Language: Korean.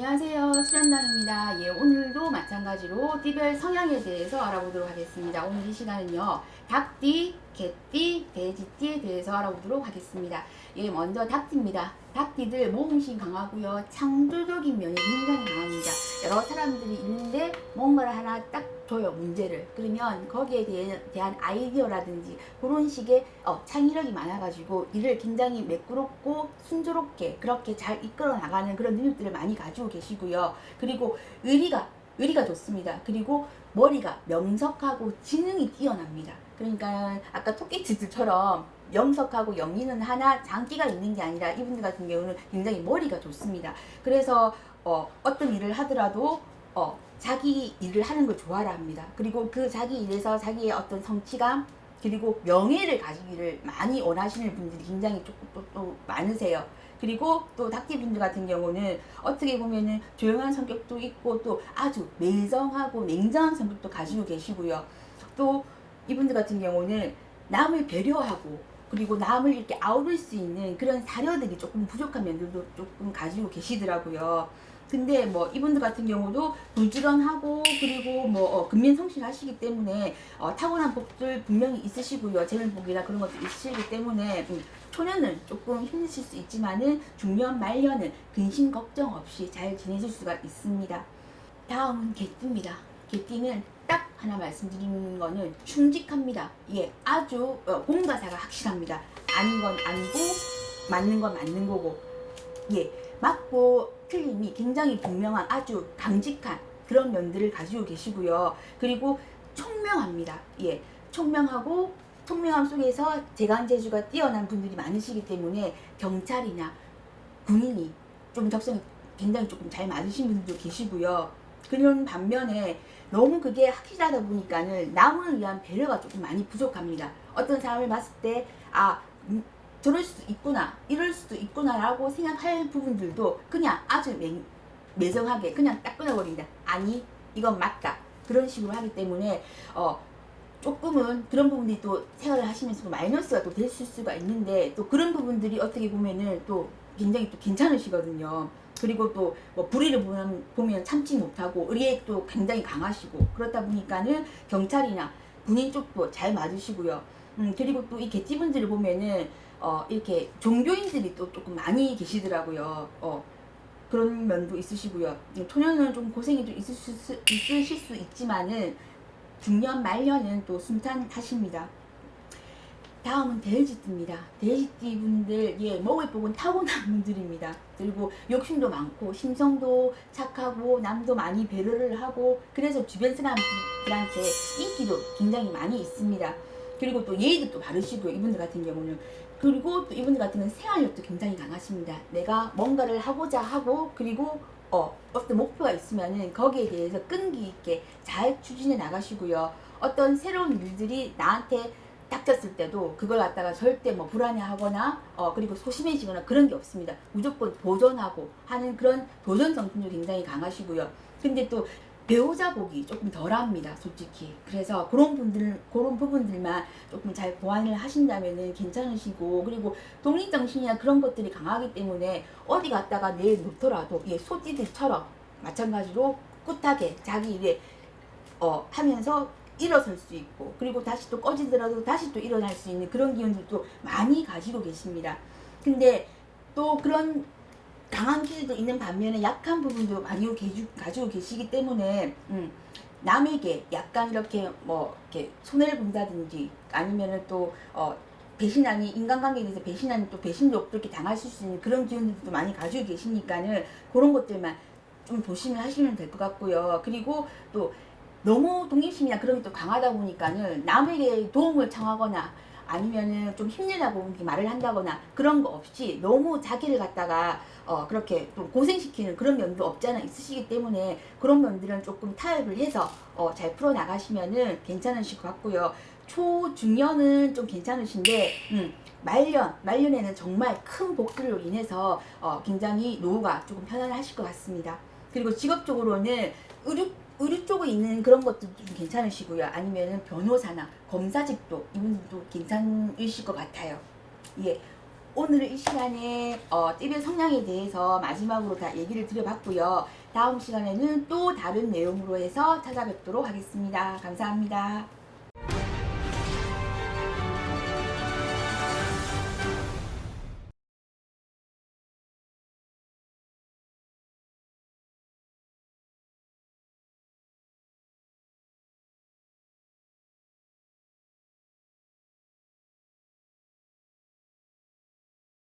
안녕하세요. 수련당입니다. 예 오늘도 마찬가지로 띠별 성향에 대해서 알아보도록 하겠습니다. 오늘 이 시간은요 닭띠 개띠 돼지띠에 대해서 알아보도록 하겠습니다. 예 먼저 닭띠입니다. 닭띠들 모험심 강하고요 창조적인 면이 굉장히 강합니다. 여러 사람들이 있는데 뭔가를 하나 딱 줘요 문제를. 그러면 거기에 대해, 대한 아이디어라든지 그런 식의 어, 창의력이 많아가지고 일을 굉장히 매끄럽고 순조롭게 그렇게 잘 이끌어 나가는 그런 능력들을 많이 가지고 계시고요. 그리고 의리가 의리가 좋습니다. 그리고 머리가 명석하고 지능이 뛰어납니다. 그러니까 아까 토끼치들처럼 명석하고 영리는 하나 장기가 있는 게 아니라 이분들 같은 경우는 굉장히 머리가 좋습니다. 그래서 어, 어떤 일을 하더라도 어, 자기 일을 하는 걸 좋아라 합니다. 그리고 그 자기 일에서 자기의 어떤 성취감 그리고 명예를 가지기를 많이 원하시는 분들이 굉장히 조금 또, 또 많으세요. 그리고 또 닭띠 분들 같은 경우는 어떻게 보면은 조용한 성격도 있고 또 아주 매정하고 냉정한 성격도 가지고 계시고요. 또 이분들 같은 경우는 남을 배려하고 그리고 남을 이렇게 아우를 수 있는 그런 사려들이 조금 부족한 면들도 조금 가지고 계시더라고요. 근데 뭐 이분들 같은 경우도 불지런하고 그리고 뭐 어, 근면성실하시기 때문에 어, 타고난 복들 분명히 있으시고요. 재물복이나 그런 것도 있으시기 때문에 음, 초년은 조금 힘드실 수 있지만은 중년 말년은 근심 걱정 없이 잘 지내실 수가 있습니다. 다음은 개띠입니다. 개띠는 딱 하나 말씀드리는 거는 충직합니다. 예 아주 어, 공과사가 확실합니다. 아닌 건 아니고 맞는 건 맞는 거고. 예 맞고 틀림이 굉장히 분명한 아주 강직한 그런 면들을 가지고 계시고요. 그리고 총명합니다. 예, 총명하고 총명함 속에서 재간재주가 뛰어난 분들이 많으시기 때문에 경찰이나 군인이 좀 적성이 굉장히 조금 잘 맞으신 분들도 계시고요. 그런 반면에 너무 그게 확실하다 보니까는 남을 위한 배려가 조금 많이 부족합니다. 어떤 사람을 봤을 때, 아, 음, 저럴 수도 있구나 이럴 수도 있구나 라고 생각할 부분들도 그냥 아주 매, 매정하게 그냥 딱 끊어버립니다. 아니 이건 맞다. 그런 식으로 하기 때문에 어 조금은 그런 부분들이 또 생활을 하시면서 마이너스가 또 될 수가 있는데 또 그런 부분들이 어떻게 보면은 또 굉장히 또 괜찮으시거든요. 그리고 또 뭐 불의를 보면, 보면 참지 못하고 의리도 굉장히 강하시고 그렇다 보니까는 경찰이나 군인 쪽도 잘 맞으시고요. 음, 그리고 또 이 개띠분들을 보면은 어, 이렇게 종교인들이 또 조금 많이 계시더라고요. 어, 그런 면도 있으시고요. 초년은 좀 고생이 좀 있을 수, 있으실 수 있지만은 중년 말년은 또 순탄하십니다. 다음은 돼지띠입니다. 돼지띠 분들 예 먹을 복은 타고난 분들입니다. 그리고 욕심도 많고 심성도 착하고 남도 많이 배려를 하고 그래서 주변 사람들한테 인기도 굉장히 많이 있습니다. 그리고 또 예의도 또 바르시고요. 이분들 같은 경우는 그리고 또 이분들 같은 경우는 생활력도 굉장히 강하십니다. 내가 뭔가를 하고자 하고 그리고 어, 어떤 목표가 있으면은 거기에 대해서 끈기 있게 잘 추진해 나가시고요. 어떤 새로운 일들이 나한테 닥쳤을 때도 그걸 갖다가 절대 뭐 불안해하거나 어 그리고 소심해지거나 그런 게 없습니다. 무조건 도전하고 하는 그런 도전 정신도 굉장히 강하시고요. 근데 또 배우자 복이 조금 덜합니다 솔직히. 그래서 그런 분들 그런 부분들만 조금 잘 보완을 하신다면 괜찮으시고 그리고 독립정신이나 그런 것들이 강하기 때문에 어디 갔다가 내놓더라도 예, 소띠들처럼 마찬가지로 꿋하게 자기 일에 어, 하면서 일어설 수 있고 그리고 다시 또 꺼지더라도 다시 또 일어날 수 있는 그런 기운들도 많이 가지고 계십니다. 근데 또 그런 강한 기질도 있는 반면에 약한 부분도 가지고, 가지고 계시기 때문에 음, 남에게 약간 이렇게 뭐 이렇게 손해를 본다든지 아니면은 또 어, 배신하니 인간관계에 대해서 배신하니 또 배신도 이렇게 당하실 수 있는 그런 기운들도 많이 가지고 계시니까는 그런 것들만 좀 조심을 하시면 될 것 같고요. 그리고 또 너무 독립심이나 그런 게 또 강하다 보니까는 남에게 도움을 청하거나 아니면은 좀 힘내라고 말을 한다거나 그런 거 없이 너무 자기를 갖다가 어 그렇게 좀 고생시키는 그런 면도 없지 않아 있으시기 때문에 그런 면들은 조금 타협을 해서 어 잘 풀어 나가시면은 괜찮으실 것 같고요. 초중년은 좀 괜찮으신데 음, 말년, 말년에는 정말 큰 복들로 인해서 어, 굉장히 노후가 조금 편안하실 것 같습니다. 그리고 직업적으로는 의료 의료 쪽에 있는 그런 것도 좀 괜찮으시고요. 아니면 변호사나 검사직도 이분들도 괜찮으실 것 같아요. 예. 오늘 이 시간에 어, 띠별 성향에 대해서 마지막으로 다 얘기를 드려봤고요. 다음 시간에는 또 다른 내용으로 해서 찾아뵙도록 하겠습니다. 감사합니다.